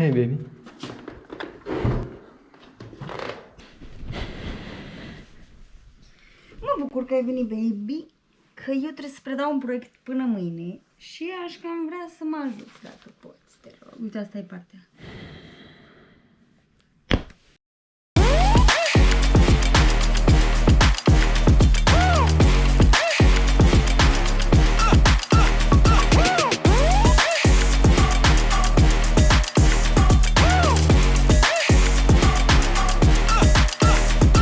Hei, baby. Mă bucur că ai venit, baby, că eu trebuie să predau un proiect până mâine și aș cam vrea să mă ajut, dacă poți, te rog. Uite, asta e partea.